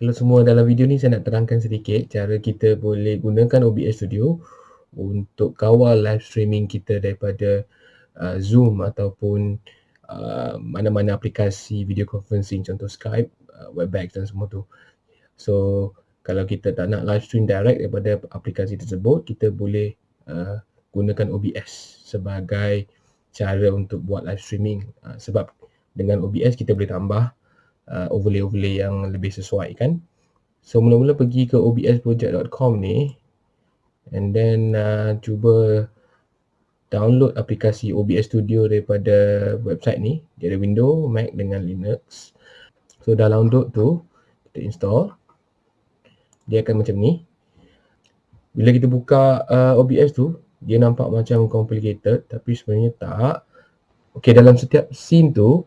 Hello semua, dalam video ni saya nak terangkan sedikit cara kita boleh gunakan OBS Studio untuk kawal live streaming kita daripada uh, Zoom ataupun uh, mana-mana aplikasi video conferencing contoh Skype, uh, Webex dan semua tu. So kalau kita tak nak live stream direct daripada aplikasi tersebut, kita boleh uh, gunakan OBS sebagai cara untuk buat live streaming uh, sebab dengan OBS kita boleh tambah uh, overlay-overlay yang lebih sesuai kan. So mula-mula pergi ke obsproject.com ni and then uh, cuba download aplikasi OBS Studio daripada website ni. Dia ada window, Mac dengan Linux. So dah download tu, kita install. Dia akan macam ni. Bila kita buka uh, OBS tu, dia nampak macam complicated tapi sebenarnya tak. Okay, dalam setiap scene tu,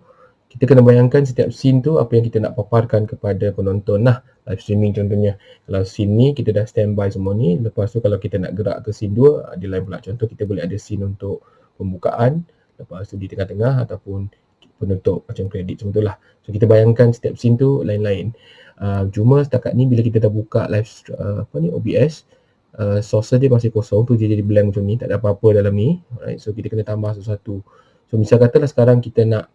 kita kena bayangkan setiap scene tu apa yang kita nak paparkan kepada penonton. Lah live streaming contohnya. Kalau scene ni kita dah standby semua ni. Lepas tu kalau kita nak gerak ke scene 2 ada lain pula. Contoh kita boleh ada scene untuk pembukaan. Lepas tu di tengah-tengah ataupun penutup macam kredit semua tu lah. So kita bayangkan setiap scene tu lain-lain. Uh, cuma setakat ni bila kita dah buka live uh, apa ni OBS uh, source dia masih kosong tu. Dia jadi blank macam ni. Tak ada apa-apa dalam ni. Right? so kita kena tambah satu-satu. So misal katalah sekarang kita nak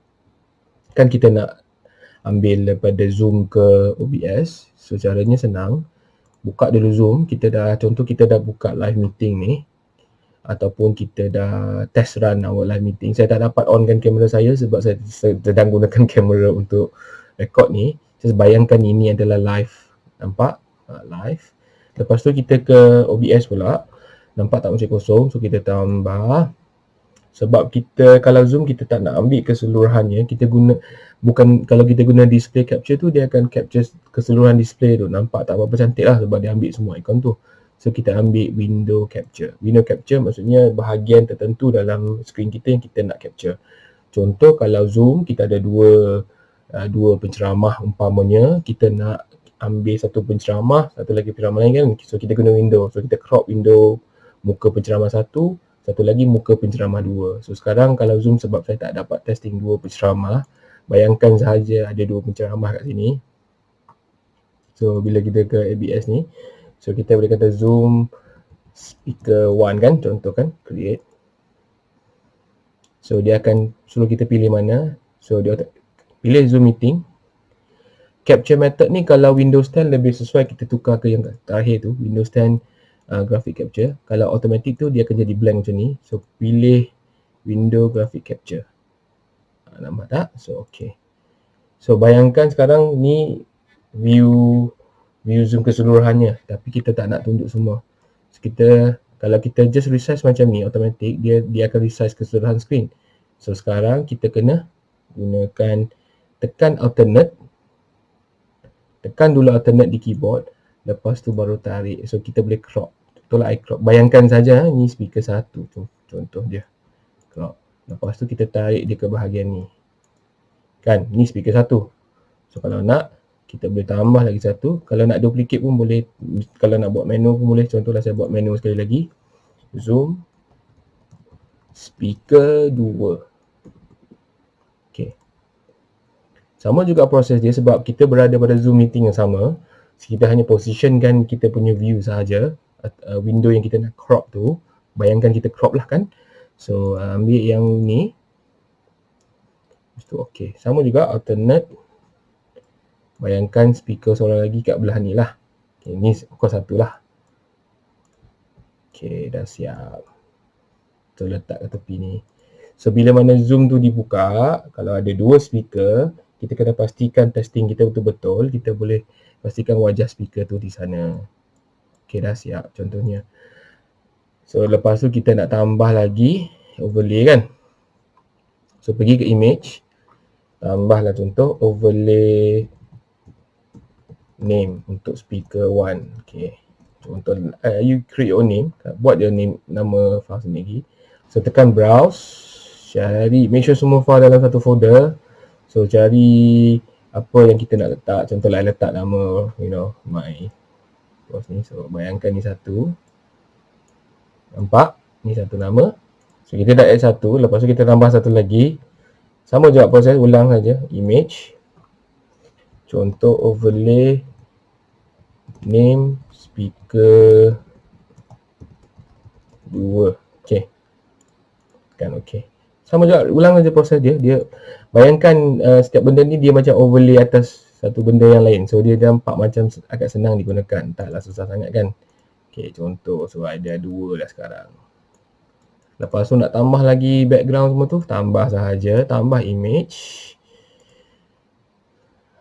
kan kita nak ambil daripada Zoom ke OBS. So caranya senang. Buka dulu Zoom, kita dah contoh kita dah buka live meeting ni ataupun kita dah test run our live meeting. Saya tak dapat onkan kamera saya sebab saya sedang gunakan kamera untuk record ni. Saya bayangkan ini adalah live. Nampak? Uh, live. Lepas tu kita ke OBS pula. Nampak tak macam kosong. So kita tambah sebab kita kalau zoom kita tak nak ambil keseluruhannya. Kita guna bukan kalau kita guna display capture tu dia akan capture keseluruhan display tu. Nampak tak apa-apa cantik lah sebab dia ambil semua ikon tu. So kita ambil window capture. Window capture maksudnya bahagian tertentu dalam screen kita yang kita nak capture. Contoh kalau zoom kita ada dua uh, dua penceramah umpamanya. Kita nak ambil satu penceramah satu lagi penceramah lain kan. So kita guna window. So kita crop window muka penceramah satu satu lagi muka penceramah dua. So sekarang kalau zoom sebab saya tak dapat testing dua penceramah, bayangkan sahaja ada dua penceramah kat sini. So bila kita ke ABS ni, so kita boleh kata zoom speaker one kan, contoh kan, create. So dia akan suruh kita pilih mana. So dia pilih zoom meeting. Capture method ni kalau Windows 10 lebih sesuai kita tukar ke yang terakhir tu, Windows 10 uh, graphic capture. Kalau automatic tu dia akan jadi blank macam ni. So pilih window graphic capture. Uh, nampak tak? So okay. So bayangkan sekarang ni view view zoom keseluruhannya tapi kita tak nak tunjuk semua. So kita kalau kita just resize macam ni automatic dia dia akan resize keseluruhan screen. So sekarang kita kena gunakan tekan alternate tekan dulu alternate di keyboard lepas tu baru tarik so kita boleh crop itulah I crop bayangkan saja ni speaker satu tu contoh dia. Crop lepas tu kita tarik dia ke bahagian ni. Kan ni speaker satu. So kalau nak kita boleh tambah lagi satu. Kalau nak duplicate pun boleh. Kalau nak buat menu pun boleh. Contohlah saya buat menu sekali lagi. Zoom. Speaker 2 Okay. Sama juga proses dia sebab kita berada pada Zoom meeting yang sama. Kita hanya positionkan kita punya view sahaja uh, window yang kita nak crop tu bayangkan kita crop lah kan. So uh, ambil yang ni. Itu okey sama juga alternate. Bayangkan speaker seorang lagi kat belah ni lah. Okay, ni pukul satu lah. Okey dah siap. Tu letak ke tepi ni. So bila mana zoom tu dibuka kalau ada dua speaker kita kena pastikan testing kita betul-betul. Kita boleh pastikan wajah speaker tu di sana Okay dah siap contohnya. So lepas tu kita nak tambah lagi overlay kan. So pergi ke image. Tambahlah contoh overlay name untuk speaker 1. Okay. Contoh uh, you create your name. Buat your name nama file sendiri. So tekan browse. Cari make sure semua file dalam satu folder. So cari apa yang kita nak letak. Contohlah letak nama you know my Terus ni, so bayangkan ni satu. Nampak? Ni satu nama. So kita dah add satu, lepas tu kita tambah satu lagi. Sama juga proses, ulang saja. Image. Contoh overlay. Name speaker. 2 okey. Kan okey. Sama juga ulang saja proses dia. Dia bayangkan uh, setiap benda ni dia macam overlay atas satu benda yang lain. So dia nampak macam agak senang digunakan. Taklah susah sangat kan? Okey contoh. So ada dua dah sekarang. Lepas tu nak tambah lagi background semua tu? Tambah sahaja. Tambah image.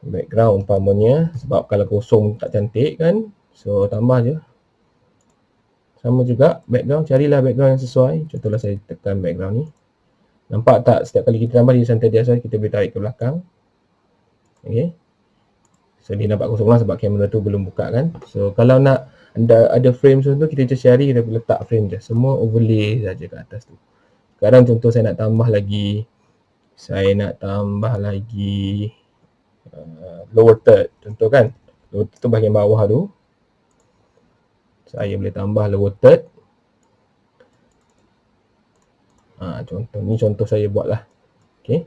Background umpamanya. Sebab kalau kosong tak cantik kan? So tambah je. Sama juga background. Carilah background yang sesuai. Contohlah saya tekan background ni. Nampak tak setiap kali kita tambah dia santai biasa kita boleh tarik ke belakang. Ok so dia nampak kosong lah sebab kamera tu belum buka kan. So kalau nak anda ada frame tu kita just cari kita letak frame je. Semua overlay saja ke atas tu. Sekarang contoh saya nak tambah lagi. Saya nak tambah lagi uh, lower third. Contoh kan? Lower third tu bahagian bawah tu. Saya boleh tambah lower third. Ha, contoh ni contoh saya buat lah ok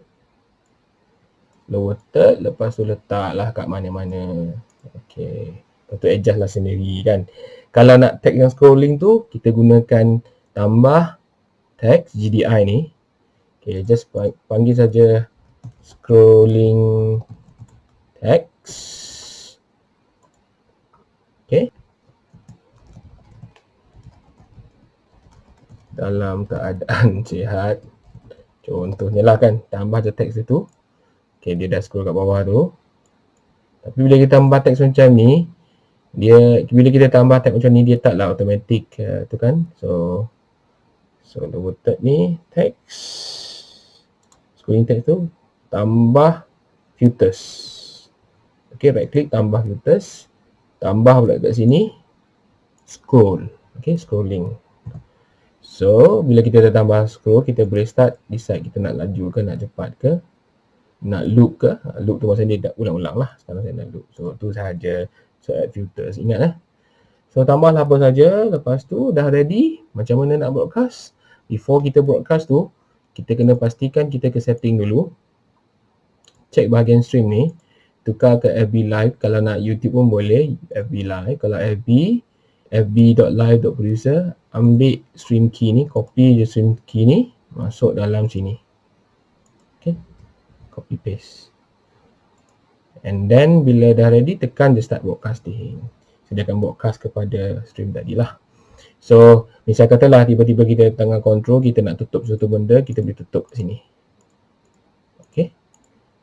lower third lepas tu letak lah kat mana-mana. Ok lepas tu adjust lah sendiri kan? Kalau nak tag yang scrolling tu kita gunakan tambah text GDI ni. Ok just panggil saja scrolling text ok dalam keadaan sihat contohnya lah kan? Tambah je teks itu ok dia dah scroll kat bawah tu. Tapi bila kita tambah teks macam ni dia bila kita tambah teks macam ni dia tak lah automatic uh, tu kan? So so the word ni teks scrolling text tu tambah filters. Ok right click tambah filters. Tambah pula kat sini scroll. Ok scrolling. So, bila kita dah tambah scroll, kita boleh start decide kita nak laju ke, nak cepat ke, nak loop ke. Loop tu maksudnya dia dah ulang-ulang lah. Sekarang saya nak loop. So, tu sahaja. So, add filters. Ingat lah. So, tambahlah apa saja. Lepas tu, dah ready. Macam mana nak broadcast. Before kita broadcast tu, kita kena pastikan kita ke setting dulu. Check bahagian stream ni. Tukar ke FB Live. Kalau nak YouTube pun boleh. FB Live. Kalau FB, fb.live.producer ambil stream key ni, copy je stream key ni, masuk dalam sini. Copy paste. And then bila dah ready, tekan je start broadcasting. Sediakan broadcast kepada stream tadi lah. So, misal katalah tiba-tiba kita tengah control, kita nak tutup suatu benda, kita boleh tutup kat sini. Okay.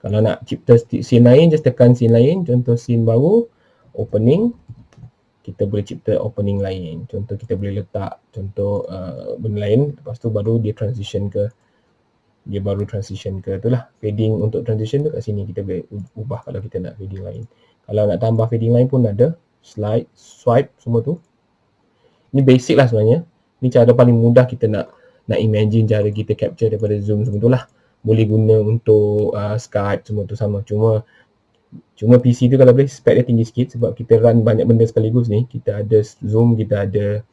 Kalau nak cipta scene lain, just tekan scene lain. Contoh scene baru, opening kita boleh cipta opening lain. Contoh kita boleh letak contoh uh, benda lain lepas tu baru dia transition ke dia baru transition ke itulah fading untuk transition tu kat sini kita boleh ubah kalau kita nak fading lain. Kalau nak tambah fading lain pun ada slide, swipe semua tu. Ini basic lah sebenarnya. Ini cara paling mudah kita nak nak imagine cara kita capture daripada Zoom semua tu lah. Boleh guna untuk uh, Skype semua tu sama. Cuma Cuma PC tu kalau boleh spek dia tinggi sikit sebab kita run banyak benda sekaligus ni. Kita ada Zoom, kita ada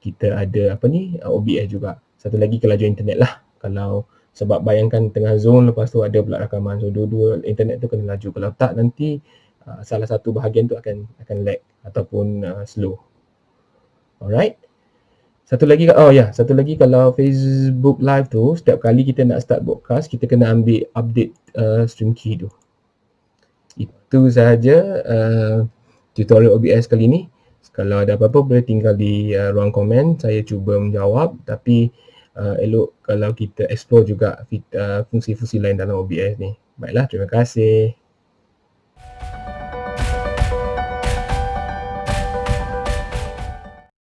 kita ada apa ni OBS juga. Satu lagi kelajuan internet lah. Kalau sebab bayangkan tengah Zoom lepas tu ada pula rakaman. So dua-dua internet tu kena laju. Kalau tak nanti uh, salah satu bahagian tu akan akan lag ataupun uh, slow. Alright. Satu lagi oh ya, yeah, satu lagi kalau Facebook live tu setiap kali kita nak start broadcast kita kena ambil update uh, stream key tu itu sahaja uh, tutorial OBS kali ini. Kalau ada apa-apa boleh tinggal di uh, ruang komen. Saya cuba menjawab tapi uh, elok kalau kita explore juga uh, fungsi-fungsi lain dalam OBS ni. Baiklah, terima kasih.